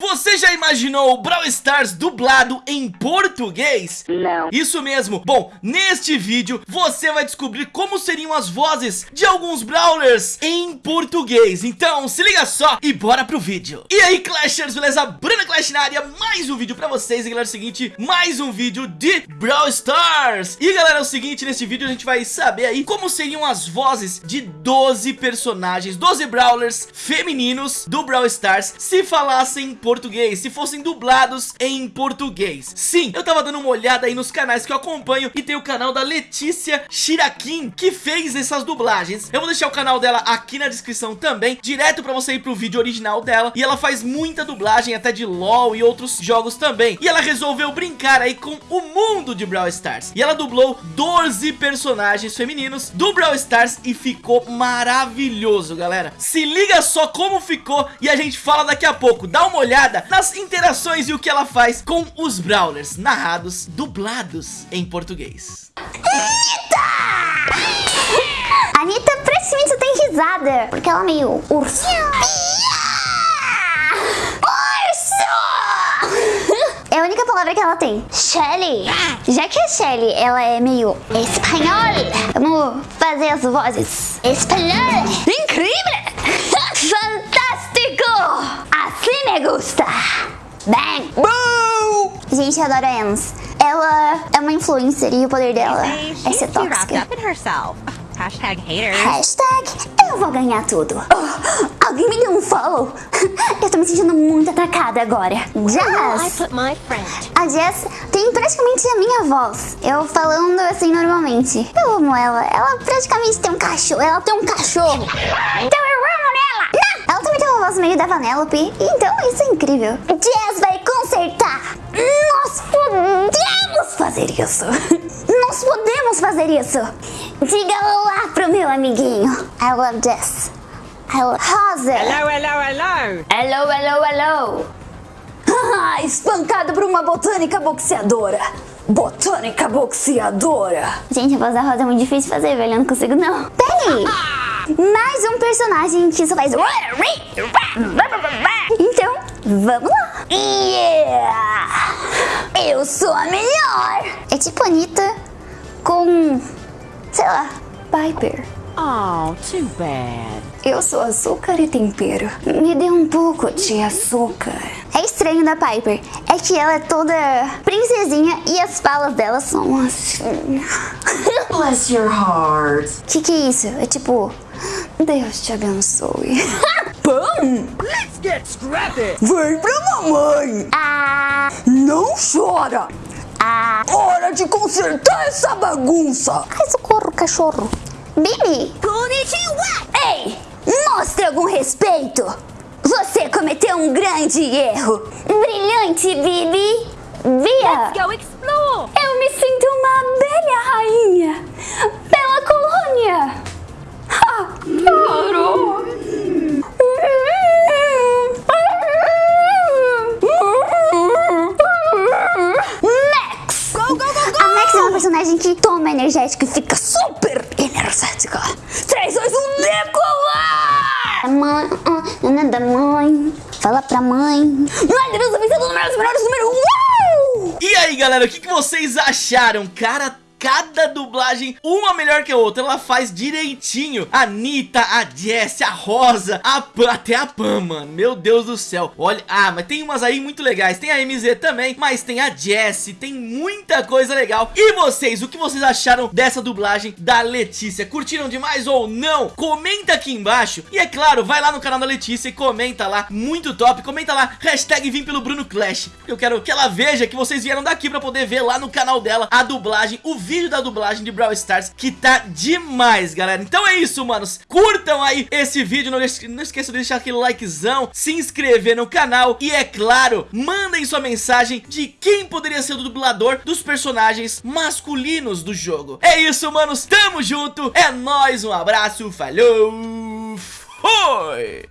Você já imaginou o Brawl Stars dublado em português? Não. Isso mesmo. Bom, neste vídeo você vai descobrir como seriam as vozes de alguns Brawlers em português. Então se liga só e bora pro vídeo. E aí Clashers, beleza? Bruna Clash na área, mais um vídeo pra vocês. E galera, é o seguinte, mais um vídeo de Brawl Stars. E galera, é o seguinte, nesse vídeo a gente vai saber aí como seriam as vozes de 12 personagens, 12 Brawlers femininos do Brawl Stars se falassem português, se fossem dublados em português. Sim, eu tava dando uma olhada aí nos canais que eu acompanho e tem o canal da Letícia Shirakin, que fez essas dublagens. Eu vou deixar o canal dela aqui na descrição também, direto pra você ir pro vídeo original dela. E ela faz muita dublagem, até de LoL e outros jogos também. E ela resolveu brincar aí com o mundo de Brawl Stars. E ela dublou 12 personagens femininos do Brawl Stars e ficou maravilhoso, galera. Se liga só como ficou e a gente fala daqui a pouco. Dá uma olhada olhada nas interações e o que ela faz com os Brawlers narrados, dublados em português. Anitta! Anitta praticamente só tem risada, porque ela é meio urso. É a única palavra que ela tem. Shelly. Já que a Shelly, ela é meio espanhol, vamos fazer as vozes. Espanhol. Incrível! Assim me gusta! Bang! Boo! Gente, eu adoro a Ems. Ela é uma influencer e o poder dela é ser tóxica. Hashtag haters. Hashtag eu vou ganhar tudo. Oh, alguém me deu um follow. Eu tô me sentindo muito atacada agora. Jess. A Jess tem praticamente a minha voz. Eu falando assim normalmente. Eu amo ela. Ela praticamente tem um cachorro. Ela tem um cachorro. Então eu amo nela. Não. Ela também tem uma voz meio da Vanellope. Então isso é incrível. Jess vai consertar. Nós podemos fazer isso. Nós podemos fazer isso. Diga olá pro meu amiguinho. I love Jess. I love Rosa. Hello, hello, hello. Hello, hello, hello. Ah, espancado por uma botânica boxeadora. Botânica boxeadora. Gente, a voz da Rosa é muito difícil de fazer, velho. Eu não consigo, não. Peraí. Mais um personagem que só faz... Então, vamos lá. Yeah! Eu sou a melhor. É tipo Anitta com... Sei lá, Piper. Oh, too bad. Eu sou açúcar e tempero. Me dê um pouco de açúcar. É estranho da Piper. É que ela é toda princesinha e as falas dela são assim. Bless your heart. Que que é isso? É tipo... Deus te abençoe. Pão? Let's get scrappy. Vem pra mamãe. Ah... Não chora. Ah... Hora de consertar essa bagunça. Ai, socorro, cachorro. Bibi. Ei, mostre algum respeito. Você cometeu um grande erro. Brilhante, Bibi. Via. Go explore. Eu me sinto uma abelha rainha personagem que toma energético e fica super energética. 3, 2, 1, decolar! Mãe, ah, não é da mãe. Fala pra mãe. Ai, Deus, vencedor do número, número, número 1. E aí galera, o que, que vocês acharam? Cara, cada dublagem, uma melhor que a outra, ela faz direitinho. A Anitta, a Jessie, a Rosa, a Pam, até a Pam, mano. Meu Deus do céu. Olha, ah, mas tem umas aí muito legais. Tem a MZ também, mas tem a Jessie, tem muita coisa legal. E vocês, o que vocês acharam dessa dublagem da Letícia? Curtiram demais ou não? Comenta aqui embaixo. E é claro, vai lá no canal da Letícia e comenta lá, muito top. Comenta lá, hashtag vim pelo Bruno Clash. Eu quero que ela veja que vocês vieram daqui pra poder ver lá no canal dela a dublagem, o vídeo da dublagem de Brawl Stars, que tá demais, galera. Então é isso, manos. Curtam aí esse vídeo, não, não esqueçam de deixar aquele likezão, se inscrever no canal e, é claro, mandem sua mensagem de quem poderia ser o dublador dos personagens masculinos do jogo. É isso, manos. Tamo junto. É nóis, um abraço, falou, foi!